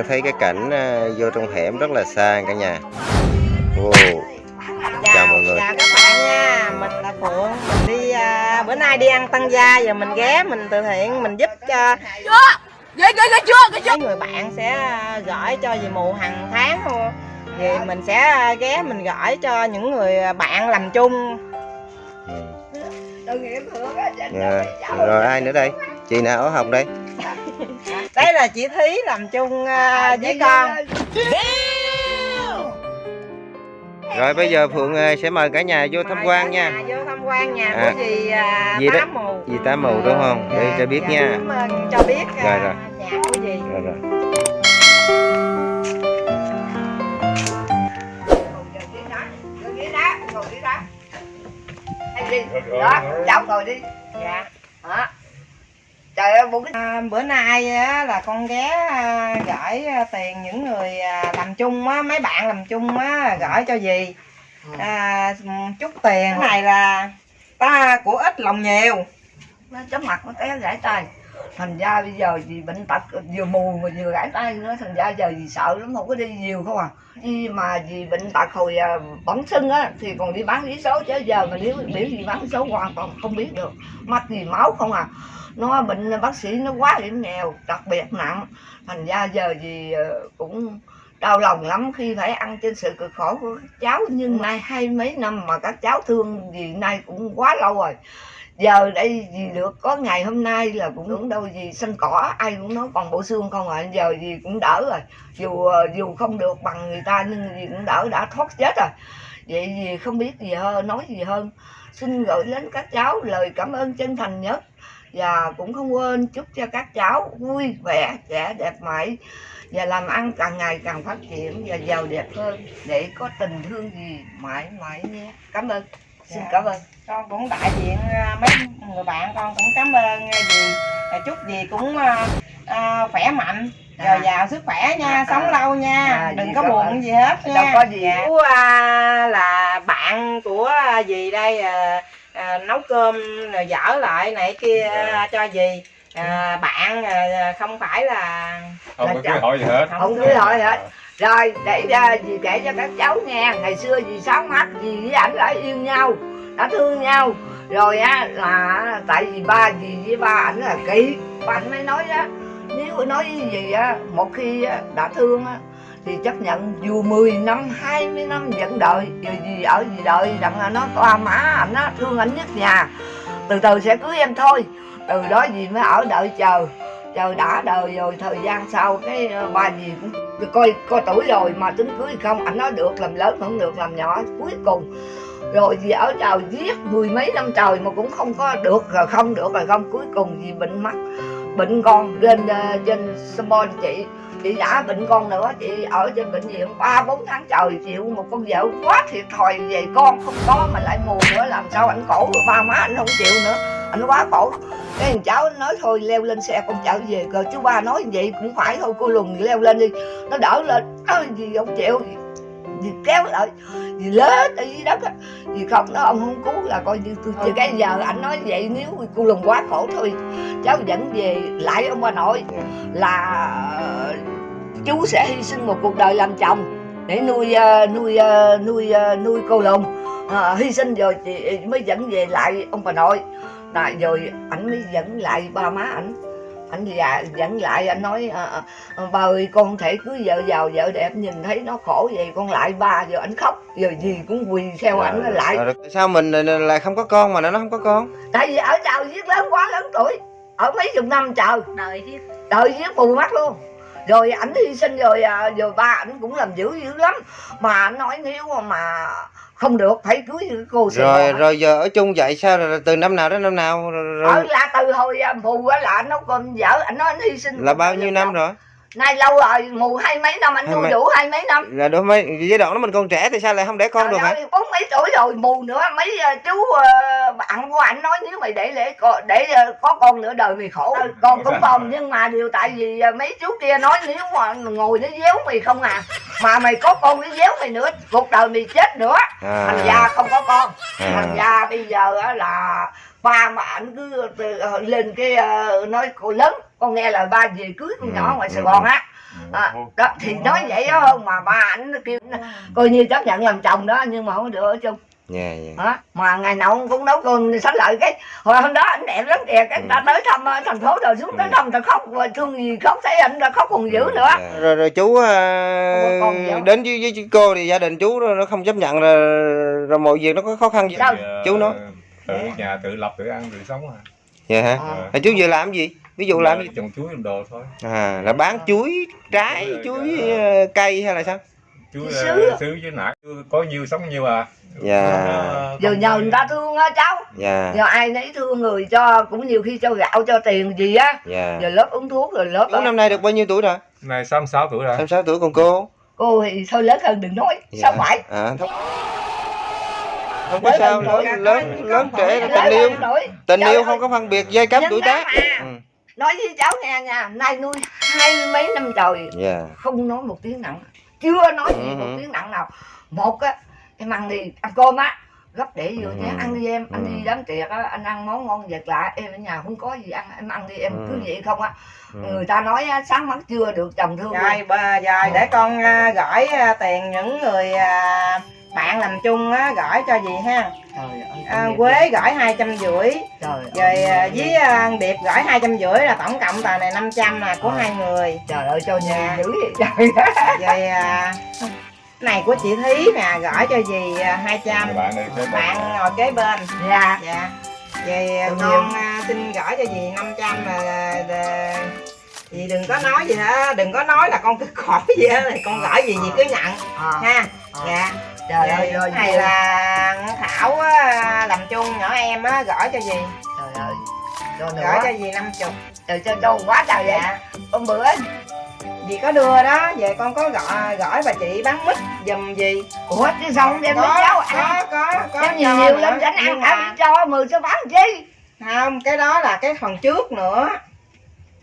bạn thấy cái cảnh à, vô trong hẻm rất là xa cả nhà wow. Chào mọi người. Chào các bạn nha, mình là Phượng, mình đi à, bữa nay đi ăn tăng gia giờ mình ghé mình từ thiện mình giúp cho chưa ghê chưa mấy người bạn sẽ à, gửi cho dì mù hàng tháng thôi. Vì mình sẽ ghé mình gửi cho những người bạn làm chung. Ừ. á Dạ. rồi ai nữa đây chị nào ở hồng đây Đây là chị Thí làm chung à, với con. rồi bây giờ phượng à, sẽ mời cả nhà vô tham quan cả nha. nhà Vô tham quan nhà À, của dì à, dì đó- Tám Mù. dì tám mù đúng không? Để Dạ, cho biết dạ, nha. ơn cho biết à, Rồi, rồi. nhà của dì. rồi rồi. Đó cháu ngồi đi. Dạ. đó trời ơi bụng À, bữa nay á, là con ghé à, gửi à, tiền những người à, làm chung á, mấy bạn làm chung á, gửi cho dì. À, chút tiền. Cái này là ta của ít lòng nhiều. Nó chóng mặt nó té gãy tay thành ra bây giờ chị bệnh tật, vừa mù mà vừa gãy tay nữa, thành ra giờ gì sợ lắm, không có đi nhiều không à. Đi mà vì bệnh tật hồi à, bẩm sinh á, thì còn đi bán vé số, chứ giờ mà nếu biểu gì bán số hoàn toàn không biết được. Mắt gì máu không à. Nó bệnh à, bác sĩ nó quá hiểm nghèo, đặc biệt nặng. Thành ra giờ gì à, cũng đau lòng lắm, khi phải ăn trên sự cực khổ của các cháu. Nhưng nay hai mấy năm mà các cháu thương gì nay cũng quá lâu rồi giờ đây gì được, có ngày hôm nay là cũng đúng đâu gì sân cỏ, ai cũng nói còn bộ xương không à giờ gì cũng đỡ rồi. Dù ờ, dù không được bằng người ta, nhưng gì cũng đỡ, đã thoát chết rồi. Vậy gì không biết gì hơn nói gì hơn. Xin gửi đến các cháu lời cảm ơn chân thành nhất. Và cũng không quên chúc cho các cháu vui vẻ, trẻ, đẹp mãi. Và làm ăn càng ngày càng phát triển và giàu đẹp hơn. Để có tình thương gì mãi mãi nhé. Cảm ơn xin Dạ. cảm ơn con cũng đại diện à, mấy người bạn con cũng cảm ơn à, dì À, chúc dì cũng à, khỏe mạnh À. dồi dào sức khỏe nha À, sống à. lâu nha À, đừng có buồn ơn. gì hết nha Đâu có gì. Dạ. Chú, à, là bạn của dì đây à, à, nấu cơm rồi dở lại này kia à, cho dì à, bạn à, không phải là không Là có cưới hỏi gì hết không cưới hỏi hết rồi, để à, ra dì kể cho các cháu nghe. Ngày xưa dì sáu mắt dì với ảnh đã yêu nhau, đã thương nhau. Rồi, á, là tại vì ba dì với ba ảnh là kỹ. Ba ảnh mới nói, á, nếu nói với dì á, một khi đã thương, á, thì chấp nhận. Dù 10 năm 20 năm vẫn đợi. Vì gì ở gì đợi rằng là nó qua má ảnh, á, thương ảnh nhất nhà. Từ từ sẽ cưới em thôi. Từ đó gì mới ở đợi chờ trời, đã đời rồi, thời gian sau cái ờ, bà ba cũng coi coi tuổi rồi mà tính cưới không, ảnh nói được, làm lớn không được, làm nhỏ cuối cùng. Rồi gì ở trời giết mười mấy năm trời mà cũng không có được, rồi không được rồi không. Cuối cùng gì bệnh mắt, bệnh con lên ờ, trên Small chị. Chị đã bệnh con nữa, chị ở trên bệnh viện ba, bốn tháng trời, chịu một con vợ quá thiệt thòi về con, không có mà lại mù nữa, làm sao ảnh khổ rồi ba má anh không chịu nữa anh quá khổ cái thằng cháu nói thôi leo lên xe con chở về cơ chú ba nói vậy cũng phải thôi cô lùn leo lên đi. Nó đỡ lên. Ơi gì không chịu? Gì kéo lại? Gì lớn ở dưới đất á? Gì không nó ông không cứu là coi như tôi chưa cái giờ ảnh nói vậy nếu cô lùn quá khổ thôi cháu dẫn về lại ông bà nội. Là ờ, chú sẽ hy sinh một cuộc đời làm chồng để nuôi ờ, nuôi ờ, nuôi nuôi cô lùn Ờ, hy sinh rồi chị mới dẫn về lại ông bà nội là rồi ảnh mới dẫn lại ba má ảnh. Ảnh dạ dẫn lại anh nói à, à, ba ơi con thể cưới vợ giàu vợ đẹp nhìn thấy nó khổ vậy con lại ba giờ ảnh khóc giờ gì cũng quỳ theo ảnh nó lại. Rồi, tại sao mình ờ, lại không có con mà nó không có con? Tại vì ở chào giết lớn quá lớn tuổi ở mấy chục năm chờ đời chứ đợi giết mù mắt luôn. Rồi ảnh hy sinh rồi à, rồi ba ảnh cũng làm dữ dữ lắm. Mà ảnh nói nếu mà không được phải cưới cô Sài rồi Gòn rồi giờ ở chung vậy sao? Rồi từ năm nào đến năm nào? Rồi, ở rồi là từ hồi à, mù á là anh nấu cơm vợ anh hy sinh là bao nhiêu năm rồi nay lâu rồi mù hai mấy năm anh nuôi mấy- đủ hai mấy năm. Là đối với giai đoạn đó mình còn trẻ thì sao lại không để con được hả? bốn mấy tuổi rồi mù nữa. Mấy ờ, chú ờ, bạn của anh nói nếu mày để để để ờ, có con nữa đời mày khổ. Con cũng còn nhưng mà điều tại vì mấy chú kia nói nếu mà ngồi nó déo mày không à mà mày có con nó déo mày nữa cuộc đời mày chết nữa. Thành ra không có con. À. thành ra bây giờ á là ba mà ảnh cứ từ- lên cái nói cô lớn con nghe lời ba về cưới con Ừ, nhỏ ngoài ừ, sài gòn ừ. á à, đó thì nói vậy đó không mà ba ảnh kêu coi như chấp nhận làm chồng đó nhưng mà không được ở chung. Dạ dạ. Đó. mà ngày nào ông cũng nấu cơm sánh lợi cái. Hồi hôm đó anh đẹp lắm kìa cái ta tới thăm ờ, thành phố rồi xuống tới thăm ta khóc rồi thương gì khóc thấy anh đã khóc còn dữ nữa. Dạ. rồi rồi chú à, không? đến với, với cô thì gia đình chú nó không chấp nhận là rồi mọi việc nó có khó khăn gì? Sao? chú nói. Tự nhà tự lập tự ăn tự sống à. Dạ hả? Ờ. à, chú vừa làm gì ví dụ làm gì? trồng chuối làm đồ thôi. À là bán chuối trái chuối ờ, cây hay là sao? Chuối Chuối ờ, sứ. sứ với nãy có nhiêu sống nhiêu à. Dạ. giờ nhờ người ta thương á cháu. Dạ. Giờ ai nấy thương người cho cũng nhiều khi cho gạo cho tiền gì á. Dạ. Giờ lớp uống thuốc rồi lớp chú năm nay được bao nhiêu tuổi rồi? Này 66 tuổi rồi. 66 tuổi còn cô? Cô thì thôi lớn hơn đừng nói Dạ. sao phải? À không không có sao lớn lớn lớn trẻ là tình yêu. tình yêu không có phân biệt giai cấp tuổi tác. ừ. Nói với cháu nghe nha nay nuôi hai mấy năm trời dạ không nói một tiếng nặng chưa nói gì Ừ, một ừ. tiếng nặng nào một á em ăn đi ăn cơm á gấp để vô Ừ. nhé ăn đi em anh Ừ. đi đám tiệc á anh ăn món ngon vật lạ em ở nhà không có gì ăn em ăn đi em Ừ. cứ vậy không á ừ. người ta nói á, sáng mắt chưa được chồng thương luôn. rồi rồi để con à, gửi à, tiền những người à, bạn làm chung á gửi cho gì ha? Trời ơi à, quế gửi hai trăm rưỡi. Trời rồi ơi à, với à, điệp gửi hai trăm rưỡi là tổng cộng tờ này 500 là của Ờ. hai người. Trời ơi cho Dạ. nhà dữ vậy trời rồi à, này của chị thí nè gửi cho dì à, 200 Người bạn ngồi kế bên. Dạ. Dạ. Về con à, xin gửi cho dì 500 là, dì đừng có nói gì hết đừng có nói là con cứ khỏi gì hết con gửi gì dì cứ nhận. À, ha. À. dạ trời ơi Vậy rồi cái này là thảo á, làm chung nhỏ em á gửi cho dì trời ơi cho gửi nữa cho dì 50 trời cho cho quá trời vậy. Dạ. Hôm bữa dì có đưa đó về con có gọi gửi bà chị bán mít giùm dì ủa chứ sao không đem đến cháu ăn. có có có nhiều nhiều tránh Nhưng ăn ăn cho mười số bán chi? Không cái đó là cái phần trước nữa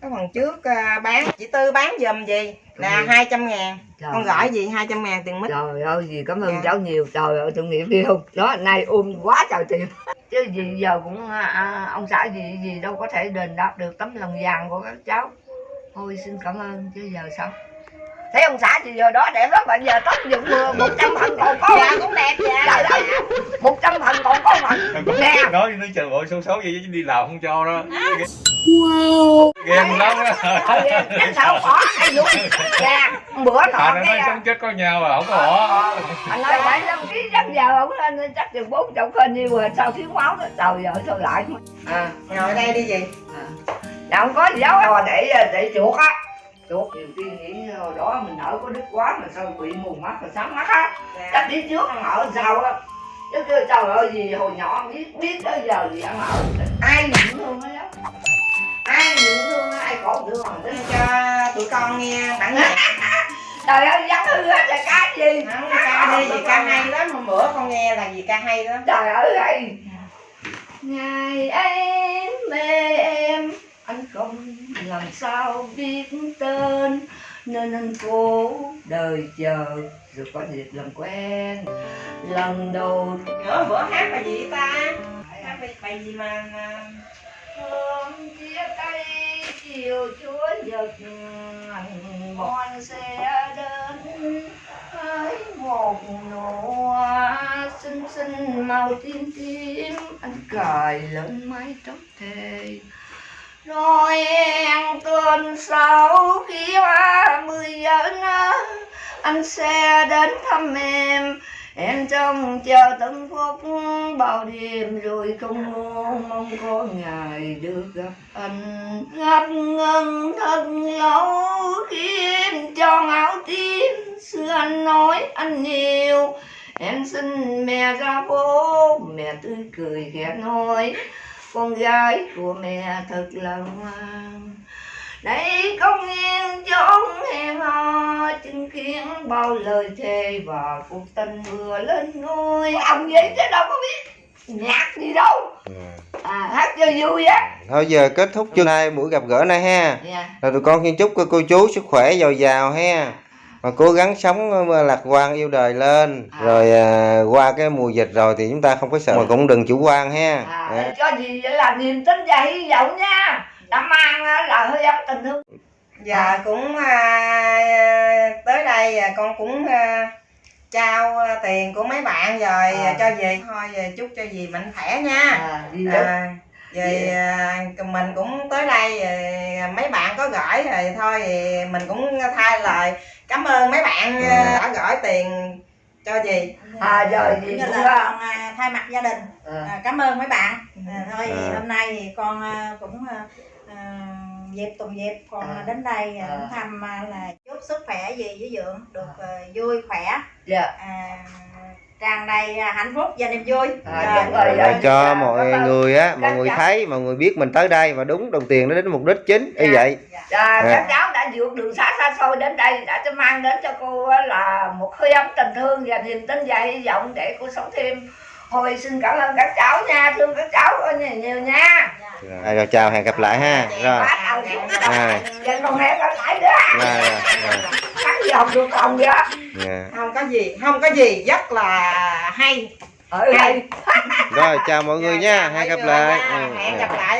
cái phần trước à, bán chị tư bán giùm gì là Ừ. 200 ngàn Trời con gửi gì 200 ngàn tiền mít Trời ơi, dì cảm ơn Dạ. cháu nhiều. Trời ơi, tội nghiệp đi không? Đó, nay ôm quá trời tiền. Chứ dì giờ cũng, à, à, ông xã dì, dì đâu có thể đền đáp được tấm lòng vàng của các cháu. Thôi xin cảm ơn, chứ giờ sao? Thấy ông xã chị giờ đó đẹp lắm, bây giờ tóc dụng một trăm phần còn có dạ cũng đẹp dạ Trời ơi, một trăm phần còn có phần. Nè, nói nó chờ bộ xấu xấu vậy chứ đi làm không cho đó. Ghen lắm á. Chứ sao có ai dụng. Nè, bữa à nọ nó cái... nói à, sống chết có nhau mà không có họ anh nói bảy năm ký chắc giờ ông lên chắc chừng bốn chục cân nhiêu rồi sao thiếu máu đó trời ơi sao lại? À ngồi đây đi gì là không có gì đâu để để chuột á chuột nhiều khi nghĩ hồi đó mình ở có đức quá mà sao bị mù mắt mà sáng mắt á. Dạ. chắc đi trước ăn ở sao á. Chứ kêu trời ơi gì hồi nhỏ biết biết tới giờ gì ăn ở ai nhận thương á. Ai nhận thương á, ai khổ thương mà Để cho tụi con nghe bản nhạc. Trời ơi dắt hư hết là cái gì? Không ca đi gì ca hay lắm. Hôm bữa con nghe là gì ca hay lắm. Trời ơi ơi ngày em mê em anh không làm sao biết tên? Nên anh cố đời chờ rồi có dịp làm quen. Lần đầu nữa bữa hát bài gì ta? Hát bài, bài gì mà hôm chia tay chiều chúa giật bon sẽ đến. Với một nụ hoa xinh xinh màu tím tím anh cài lên mái tóc thề rồi em tuần sau khi ba mươi dẫn anh sẽ đến thăm em em trông chờ tận phút bao đêm rồi không mong mong có ngày được gặp anh. Ngập ngừng thật lâu khi em cho áo tím. Xưa anh nói anh nhiều, em xin mẹ ra phố, mẹ tươi cười khẽ nói con gái của mẹ thật là ngoan. Đây công yên chốn hẹn hò chứng kiến bao lời thề và cuộc tình vừa lên ngôi. Ông vậy chứ đâu có biết nhạc gì đâu. À hát cho vui á. Thôi giờ kết thúc chương hai buổi gặp gỡ này ha. Dạ. Rồi tụi con xin chúc cô, cô chú sức khỏe dồi dào ha mà cố gắng sống ờ, lạc quan yêu đời lên. À. rồi à, qua cái mùa dịch rồi thì chúng ta không có sợ. Mà cũng đừng chủ quan ha. À, Dạ. cho gì vậy là niềm tin và hy vọng nha. Đã mang á, là hơi ấm tình thương. Giờ cũng à, tới đây à, con cũng à, trao à, tiền của mấy bạn rồi À. cho dì thôi về chúc cho dì mạnh khỏe nha. À, gì đó à, về à, mình cũng tới đây à, mấy bạn có gửi rồi thôi thì mình cũng thay lời cảm ơn mấy bạn à, đã gửi tiền cho dì. À rồi gì cũng là con thay mặt gia đình. À, à, cảm ơn mấy bạn. À, thôi À. hôm nay thì con cũng à, dịp tuần dịp con À. đến đây à, thăm là chúc sức khỏe gì với dượng được à, vui khỏe. Dạ. À, tràn đầy à, hạnh phúc và niềm vui À, Rồi. đúng rồi, Rồi dạ. cho mọi Cảm ơn. người á mọi người cháu. thấy mọi người biết mình tới đây và đúng đồng tiền nó đến mục đích chính như Dạ. vậy à, À. các cháu đã vượt đường xa xa xôi đến đây đã cho mang đến cho cô á là một hơi ấm tình thương và niềm tin và hy vọng để cô sống thêm hồi xin cảm ơn các cháu nha thương các cháu nhiều, nhiều nha. Rồi, rồi chào hẹn gặp lại ha. Rồi. đầu xuống Rồi. Vậy còn hẹn gặp lại nữa. Rồi rồi rồi. Cắt dòng được còn vậy? Dạ. không có gì không có gì rất là hay. Ở đây rồi chào mọi người nha. Hẹn gặp lại. Hẹn Ừ, gặp lại